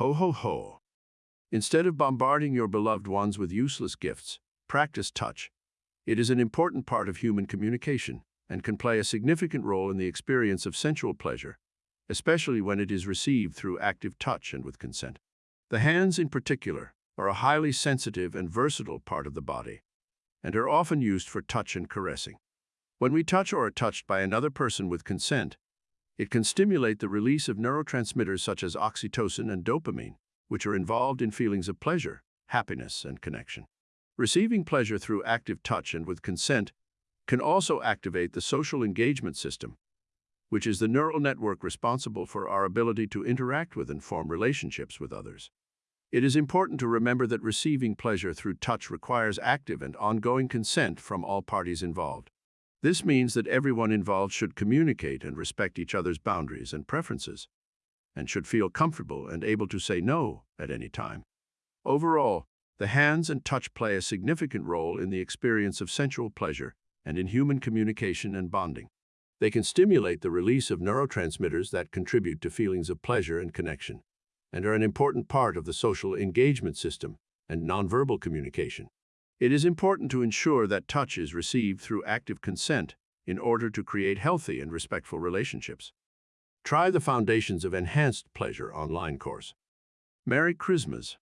Ho ho ho. Instead of bombarding your beloved ones with useless gifts, practice touch. It is an important part of human communication and can play a significant role in the experience of sensual pleasure, especially when it is received through active touch and with consent. The hands, in particular, are a highly sensitive and versatile part of the body and are often used for touch and caressing. When we touch or are touched by another person with consent, it can stimulate the release of neurotransmitters such as oxytocin and dopamine, which are involved in feelings of pleasure, happiness, and connection. Receiving pleasure through active touch and with consent can also activate the social engagement system, which is the neural network responsible for our ability to interact with and form relationships with others. It is important to remember that receiving pleasure through touch requires active and ongoing consent from all parties involved. This means that everyone involved should communicate and respect each other's boundaries and preferences, and should feel comfortable and able to say no at any time. Overall, the hands and touch play a significant role in the experience of sensual pleasure and in human communication and bonding. They can stimulate the release of neurotransmitters that contribute to feelings of pleasure and connection and are an important part of the social engagement system and nonverbal communication. It is important to ensure that touch is received through active consent in order to create healthy and respectful relationships. Try the Foundations of Enhanced Pleasure online course. Merry Christmas!